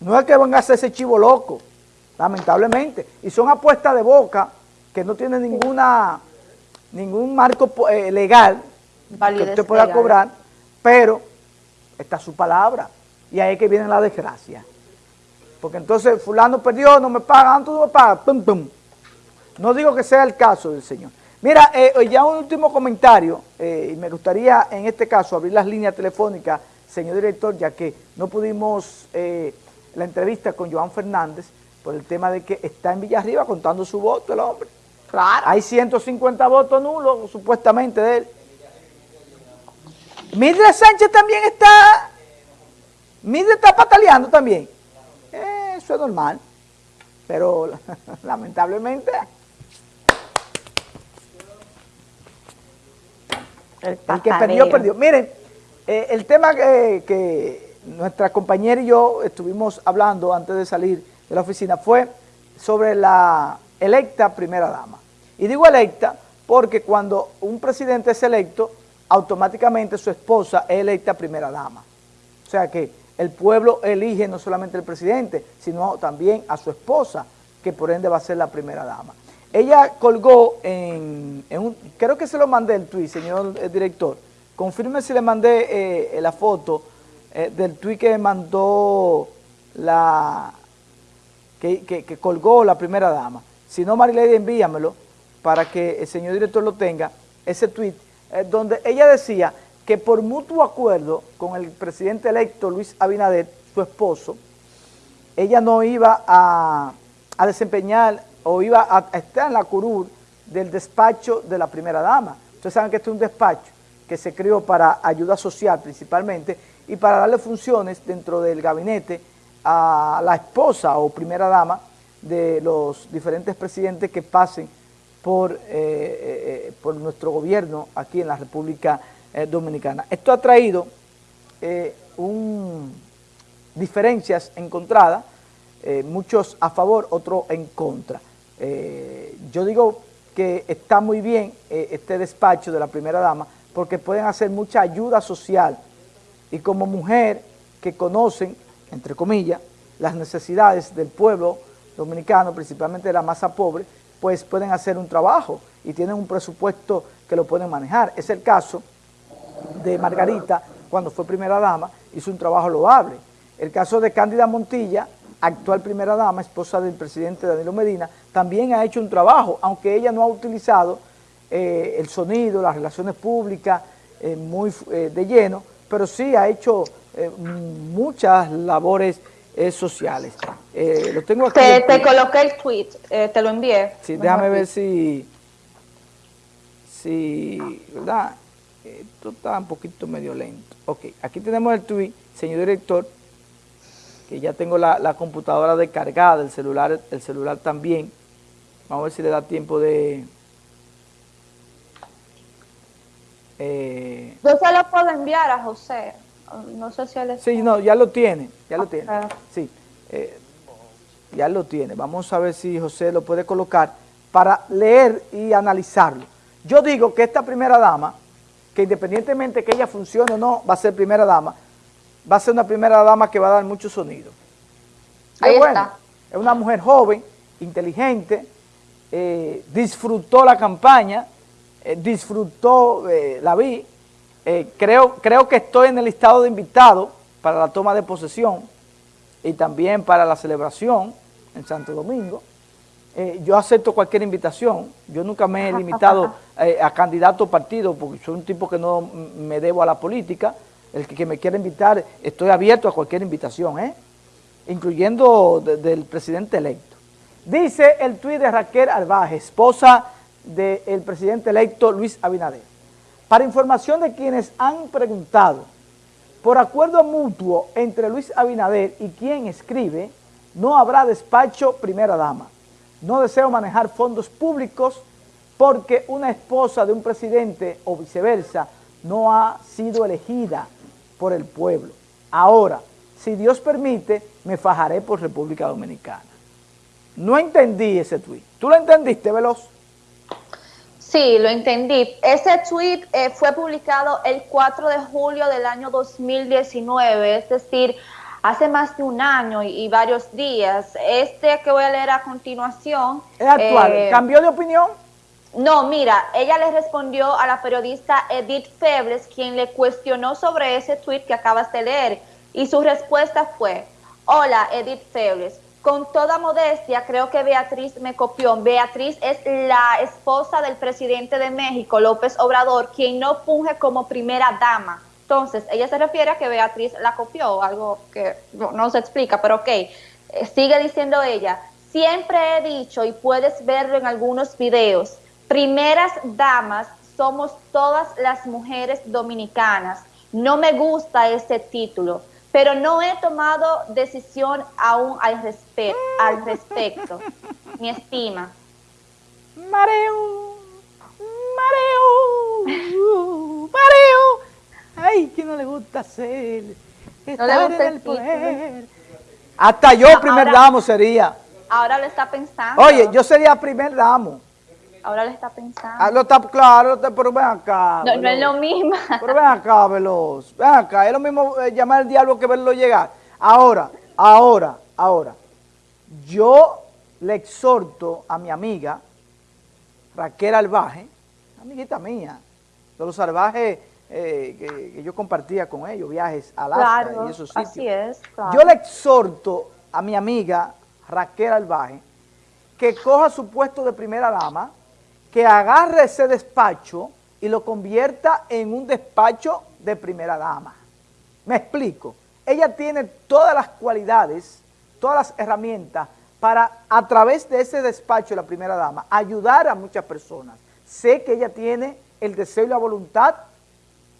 No es que van a hacer ese chivo loco, lamentablemente. Y son apuestas de boca que no tienen ninguna ningún marco eh, legal que usted pueda cobrar, pero está su palabra. Y ahí es que viene la desgracia. Porque entonces fulano perdió, no me paga, tú no me pagas, pum, pum. No digo que sea el caso del señor. Mira, eh, ya un último comentario, eh, y me gustaría en este caso abrir las líneas telefónicas, señor director, ya que no pudimos eh, la entrevista con Joan Fernández por el tema de que está en Villarriba contando su voto el hombre. Claro. Hay 150 votos nulos, supuestamente, de él. Mildred Sánchez también está, Mildred está pataleando también. eso es normal, pero lamentablemente... El, que perdió, perdió. Miren, eh, el tema que, nuestra compañera y yo estuvimos hablando antes de salir de la oficina fue sobre la electa primera dama. Y digo electa porque cuando un presidente es electo, automáticamente su esposa es electa primera dama. O sea que el pueblo elige no solamente al presidente, sino también a su esposa, que por ende va a ser la primera dama. Ella colgó en, creo que se lo mandé el tuit, señor eh, director, confirme si le mandé eh, la foto eh, del tuit que mandó la, que, colgó la primera dama. Si no, Marilady, envíamelo para que el señor director lo tenga, ese tuit, donde ella decía que por mutuo acuerdo con el presidente electo Luis Abinader, su esposo, ella no iba a, a desempeñar o iba a estar en la curul del despacho de la primera dama. Ustedes saben que este es un despacho que se creó para ayuda social principalmente y para darle funciones dentro del gabinete a la esposa o primera dama de los diferentes presidentes que pasen por, eh, eh, eh, por nuestro gobierno aquí en la República Dominicana. Esto ha traído diferencias encontradas, muchos a favor, otros en contra. Yo digo que está muy bien este despacho de la primera dama porque pueden hacer mucha ayuda social y como mujer que conocen, entre comillas, las necesidades del pueblo dominicano, principalmente de la masa pobre, pues pueden hacer un trabajo y tienen un presupuesto que lo pueden manejar. Es el caso de Margarita, cuando fue primera dama, hizo un trabajo loable. El caso de Cándida Montilla, actual primera dama, esposa del presidente Danilo Medina, también ha hecho un trabajo, aunque ella no ha utilizado eh, el sonido, las relaciones públicas eh, muy eh, de lleno, pero sí ha hecho muchas labores sociales. lo tengo aquí. Te, coloqué el tweet, te lo envié. Sí, déjame ver si, si, ¿verdad? Esto está un poquito medio lento. Ok, aquí tenemos el tweet, señor director, que ya tengo la, computadora descargada, el celular, el celular también. Vamos a ver si le da tiempo de... Eh, Yo se lo puedo enviar a José. No sé si él Sí, no, ya lo tiene, ya lo tiene. Sí, eh, ya lo tiene. Vamos a ver si José lo puede colocar para leer y analizarlo. Yo digo que esta primera dama, que independientemente que ella funcione o no, va a ser primera dama, va a ser una primera dama que va a dar mucho sonido. Ahí está. Es una mujer joven, inteligente, eh, disfrutó la campaña, eh, disfrutó, eh, la vi, creo, creo que estoy en el listado de invitados para la toma de posesión y también para la celebración en Santo Domingo. yo acepto cualquier invitación, yo nunca me he limitado a candidato o partido porque soy un tipo que no me debo a la política, el que, me quiera invitar, estoy abierto a cualquier invitación, ¿eh? incluyendo del presidente electo. Dice el tuit de Raquel Arbaje, esposa del presidente electo Luis Abinader. Para información de quienes han preguntado, por acuerdo mutuo entre Luis Abinader y quien escribe, no habrá despacho primera dama. No deseo manejar fondos públicos porque una esposa de un presidente o viceversa no ha sido elegida por el pueblo. Ahora, si Dios permite, me fajaré por República Dominicana. No entendí ese tuit. ¿Tú lo entendiste, Veloz? Sí, lo entendí. Ese tweet eh, fue publicado el 4 de julio del año 2019, es decir, hace más de un año y, varios días. Este que voy a leer a continuación... Es actual. Eh, ¿Cambió de opinión? No, mira, ella le respondió a la periodista Edith Febles, quien le cuestionó sobre ese tweet que acabas de leer, y su respuesta fue, hola Edith Febles, con toda modestia, creo que Beatriz me copió. Beatriz es la esposa del presidente de México, López Obrador, quien no funge como primera dama. Entonces, ella se refiere a que Beatriz la copió, algo que no, se explica, pero ok. Eh, sigue diciendo ella, siempre he dicho, y puedes verlo en algunos videos, primeras damas somos todas las mujeres dominicanas. No me gusta ese título pero no he tomado decisión aún al, al respecto. Mi estima. Mareo, mareo, mareo. Ay, que no le gusta hacer. Estar en el poder. Hasta yo primer damo sería. Ahora lo está pensando. Oye, yo sería primer damo. Ahora le está pensando. Ah, lo está, claro, pero ven acá. No, no, es lo mismo. Pero ven acá, Veloz. Ven acá, es lo mismo eh, llamar al diablo que verlo llegar. Ahora, ahora, ahora. Yo le exhorto a mi amiga Raquel Albaje, amiguita mía, de los salvajes eh, que, yo compartía con ellos, viajes a Alaska y esos sitios. Así es, Yo le exhorto a mi amiga Raquel Albaje que coja su puesto de primera dama, que agarre ese despacho y lo convierta en un despacho de primera dama. Me explico. Ella tiene todas las cualidades, todas las herramientas para, a través de ese despacho de la primera dama, ayudar a muchas personas. Sé que ella tiene el deseo y la voluntad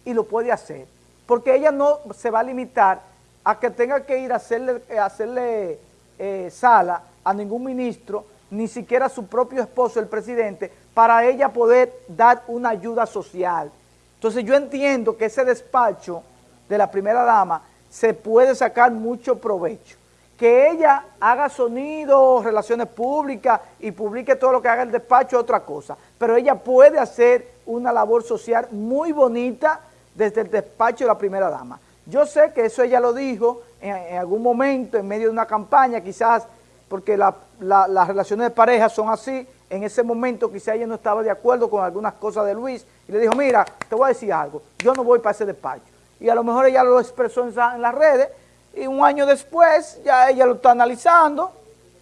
y lo puede hacer. Porque ella no se va a limitar a que tenga que ir a hacerle, hacerle eh, sala a ningún ministro, ni siquiera a su propio esposo, el presidente, para ella poder dar una ayuda social. Entonces yo entiendo que ese despacho de la primera dama se puede sacar mucho provecho. Que ella haga sonido, relaciones públicas y publique todo lo que haga el despacho es otra cosa. Pero ella puede hacer una labor social muy bonita desde el despacho de la primera dama. Yo sé que eso ella lo dijo en, algún momento, en medio de una campaña, quizás porque las relaciones de pareja son así, en ese momento quizá ella no estaba de acuerdo con algunas cosas de Luis y le dijo, mira, te voy a decir algo, yo no voy para ese despacho. Y a lo mejor ella lo expresó en, las redes y un año después ya ella lo está analizando,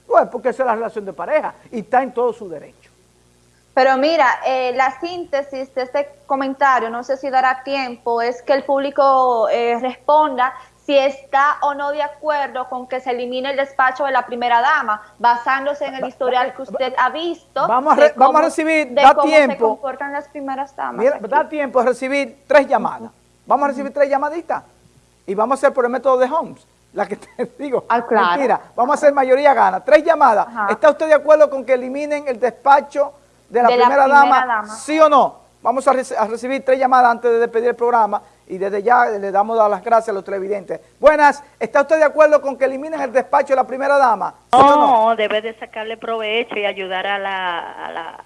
pues porque esa es la relación de pareja y está en todo su derecho. Pero mira, eh, la síntesis de este comentario, no sé si dará tiempo, es que el público eh, responda si está o no de acuerdo con que se elimine el despacho de la primera dama, basándose en el historial que usted ha visto. Vamos a, vamos a recibir, da cómo tiempo. se comportan las primeras damas. Mira, da tiempo a recibir tres llamadas. Vamos a recibir tres llamaditas y vamos a hacer por el método de Holmes. La que te digo, ah, claro. mentira, vamos a hacer mayoría gana. Tres llamadas. ¿Está usted de acuerdo con que eliminen el despacho de la, primera, dama, ¿Sí o no? Vamos a, a recibir tres llamadas antes de despedir el programa y desde ya le damos las gracias a los televidentes. Buenas, ¿está usted de acuerdo con que eliminen el despacho de la primera dama? No, debe de sacarle provecho y ayudar a, la,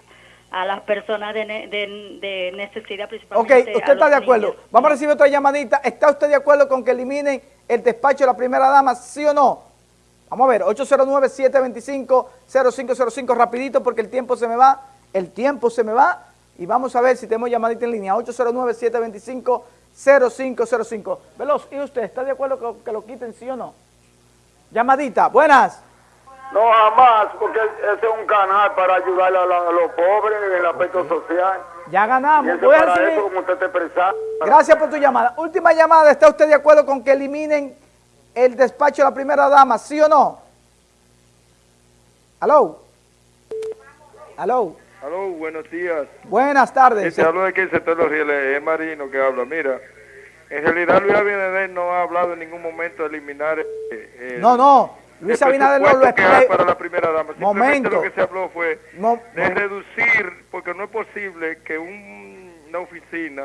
a, las personas de, de, necesidad principalmente. Ok, usted está de acuerdo. Vamos a recibir otra llamadita. ¿Está usted de acuerdo con que eliminen el despacho de la primera dama, sí o no? Vamos a ver, 809-725-0505, rapidito porque el tiempo se me va, el tiempo se me va y vamos a ver si tenemos llamadita en línea, 809-725 0505. Veloz, ¿y usted está de acuerdo que, lo quiten, sí o no? Llamadita, buenas. No, jamás, porque ese es un canal para ayudar a, los pobres en el aspecto social. Ya ganamos. Gracias por tu llamada. Última llamada, ¿está usted de acuerdo con que eliminen el despacho de la primera dama, sí o no? ¿Aló? ¿Aló? Aló, buenos días. Buenas tardes. Te hablo de que el sector de los rieles, es Marino que habla. Mira, en realidad Luis Abinader no ha hablado en ningún momento de eliminar... Eh, no, no, Luis Abinader no lo explica. para la primera dama. Momento. lo que se habló fue de reducir, porque no es posible que una oficina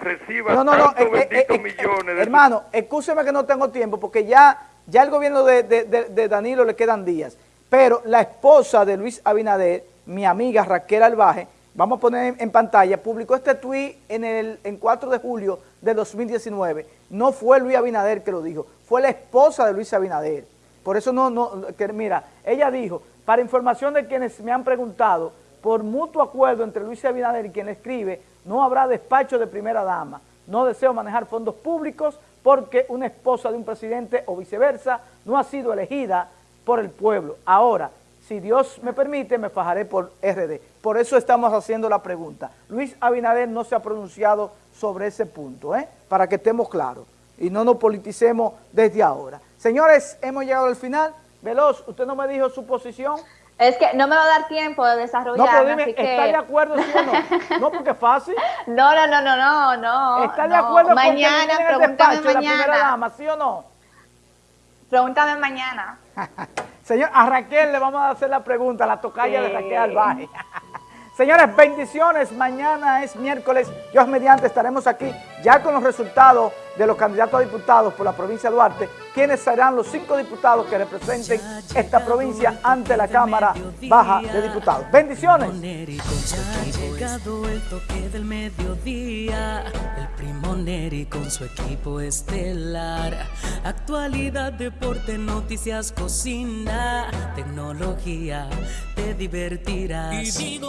reciba no, no, no, eh, eh, eh, millones de... Hermano, escúcheme que no tengo tiempo, porque ya, ya el gobierno de, de, de Danilo le quedan días. Pero la esposa de Luis Abinader mi amiga Raquel Albaje, vamos a poner en pantalla, publicó este tuit en el en 4 de julio de 2019. No fue Luis Abinader que lo dijo, fue la esposa de Luis Abinader. Por eso no, no, que mira, ella dijo, para información de quienes me han preguntado, por mutuo acuerdo entre Luis Abinader y quien escribe, no habrá despacho de primera dama. No deseo manejar fondos públicos porque una esposa de un presidente o viceversa no ha sido elegida por el pueblo. Ahora, si Dios me permite, me fajaré por RD. Por eso estamos haciendo la pregunta. Luis Abinader no se ha pronunciado sobre ese punto, ¿eh? para que estemos claros y no nos politicemos desde ahora. Señores, hemos llegado al final. Veloz, usted no me dijo su posición. Es que no me va a dar tiempo de desarrollar. No, pero dime, ¿está de acuerdo sí o no? No, porque es fácil. No, no, no, no, no, no. ¿Está de acuerdo mañana, con que pregúntame mañana. la primera dama, sí o no? Pregúntame mañana. Señor, a Raquel le vamos a hacer la pregunta, la tocaya de Raquel Albaje. Señores, bendiciones. Mañana es miércoles. Dios mediante estaremos aquí ya con los resultados de los candidatos a diputados por la provincia de Duarte, quienes serán los cinco diputados que representen esta provincia ante la Cámara Baja de Diputados. Bendiciones. el toque del mediodía, el primo Neri con su equipo estelar. Actualidad, deporte, noticias, cocina, tecnología, te divertirás. Y